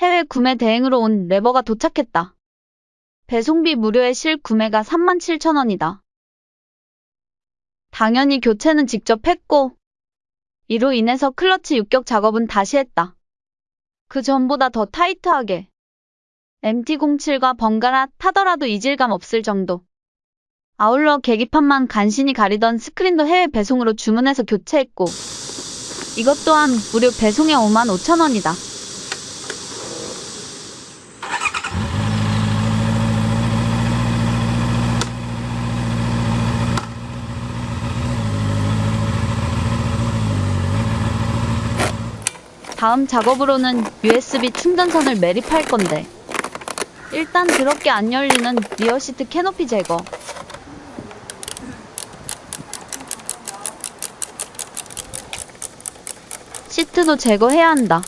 해외 구매 대행으로 온 레버가 도착했다. 배송비 무료의 실 구매가 37,000원이다. 당연히 교체는 직접 했고, 이로 인해서 클러치 육격 작업은 다시 했다. 그 전보다 더 타이트하게. MT07과 번갈아 타더라도 이질감 없을 정도. 아울러 계기판만 간신히 가리던 스크린도 해외 배송으로 주문해서 교체했고, 이것 또한 무료 배송에 5만 5천 원이다. 다음 작업으로는 USB 충전선을 매립할 건데, 일단 더럽게 안 열리는 리어 시트 캐노피 제거. 시트도 제거해야 한다.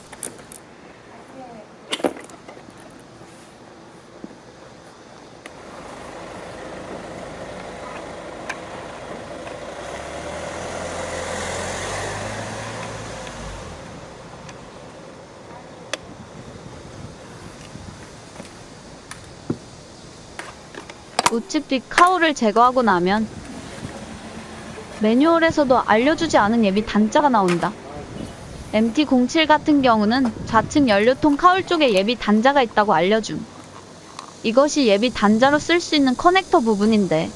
우측 뒤 카우를 제거하고 나면 매뉴얼에서도 알려주지 않은 예비 단자가 나온다. MT07 같은 경우는 좌측 연료통 카울 쪽에 예비 단자가 있다고 알려줌. 이것이 예비 단자로 쓸 수 있는 커넥터 부분인데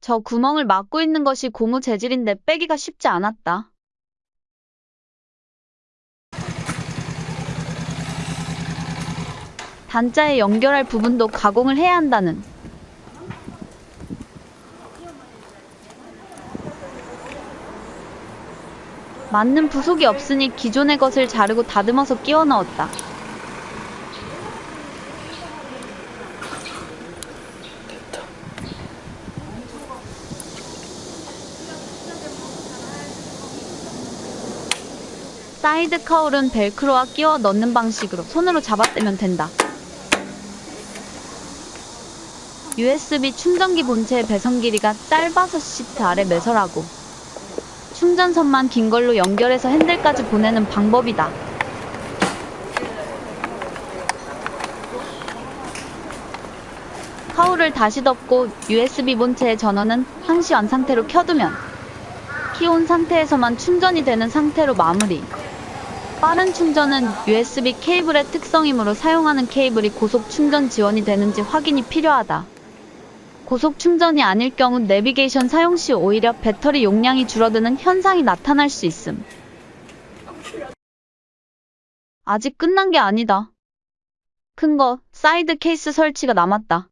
저 구멍을 막고 있는 것이 고무 재질인데 빼기가 쉽지 않았다. 단자에 연결할 부분도 가공을 해야 한다는 맞는 부속이 없으니 기존의 것을 자르고 다듬어서 끼워 넣었다. side cowl은 벨크로와 끼워 넣는 방식으로 손으로 잡아떼면 된다. USB 충전기 본체의 배선 길이가 짧아서 시트 아래 매설하고 충전선만 긴 걸로 연결해서 핸들까지 보내는 방법이다. cowl을 다시 덮고 USB 본체의 전원은 항시 on 상태로 켜두면 key on 상태에서만 충전이 되는 상태로 마무리. 빠른 충전은 USB 케이블의 특성이므로 사용하는 케이블이 고속 충전 지원이 되는지 확인이 필요하다. 고속 충전이 아닐 경우 내비게이션 사용 시 오히려 배터리 용량이 줄어드는 현상이 나타날 수 있음. 아직 끝난 게 아니다. 큰 거, 사이드 케이스 설치가 남았다.